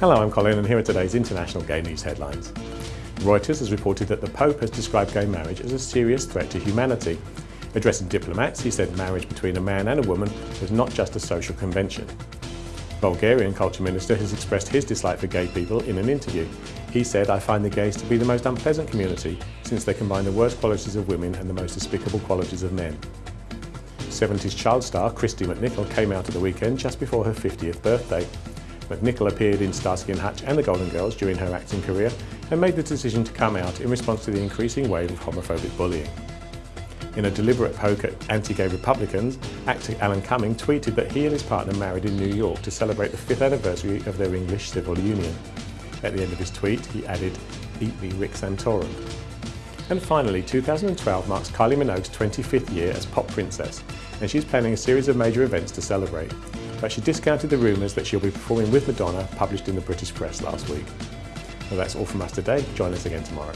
Hello, I'm Colin and here are today's international gay news headlines. Reuters has reported that the Pope has described gay marriage as a serious threat to humanity. Addressing diplomats, he said marriage between a man and a woman was not just a social convention. Bulgarian culture minister has expressed his dislike for gay people in an interview. He said, I find the gays to be the most unpleasant community since they combine the worst qualities of women and the most despicable qualities of men. 70s child star Kristy McNichol came out at the weekend just before her 50th birthday. McNichol appeared in Starsky and and The Golden Girls during her acting career and made the decision to come out in response to the increasing wave of homophobic bullying. In a deliberate poke at anti-gay Republicans, actor Alan Cumming tweeted that he and his partner married in New York to celebrate the fifth anniversary of their English civil union. At the end of his tweet, he added, Eat me Rick Santorum. And finally, 2012 marks Kylie Minogue's 25th year as pop princess, and she's planning a series of major events to celebrate but she discounted the rumours that she'll be performing with Madonna published in the British press last week. Well, that's all from us today. Join us again tomorrow.